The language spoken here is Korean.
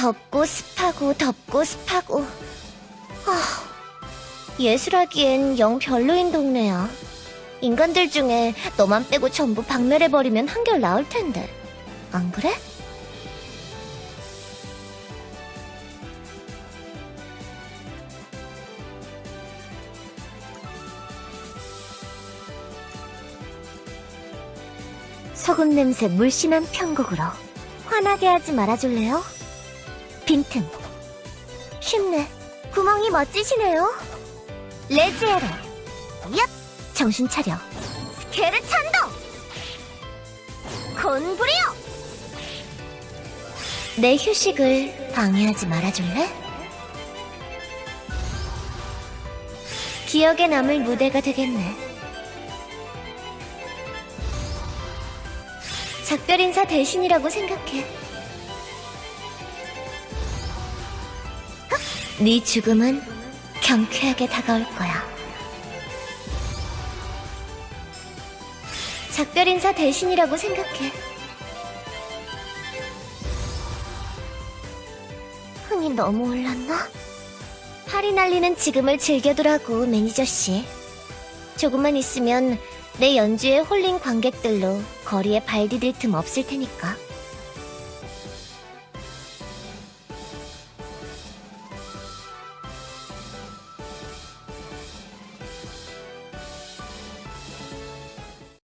덥고 습하고 덥고 습하고. 아, 예술하기엔 영 별로인 동네야. 인간들 중에 너만 빼고 전부 박멸해버리면 한결 나을 텐데. 안 그래? 소금 냄새 물씬한 편곡으로 화나게 하지 말아줄래요? 빈틈. 쉽네 구멍이 멋지시네요. 레지에르 얍! 정신 차려. 스케르 찬도 곤부리요 내 휴식을 방해하지 말아줄래? 기억에 남을 무대가 되겠네. 작별 인사 대신이라고 생각해. 네 죽음은 경쾌하게 다가올 거야. 작별 인사 대신이라고 생각해. 흥이 너무 올랐나? 팔이 날리는 지금을 즐겨두라고 매니저 씨. 조금만 있으면 내 연주에 홀린 관객들로 거리에 발 디딜 틈 없을 테니까.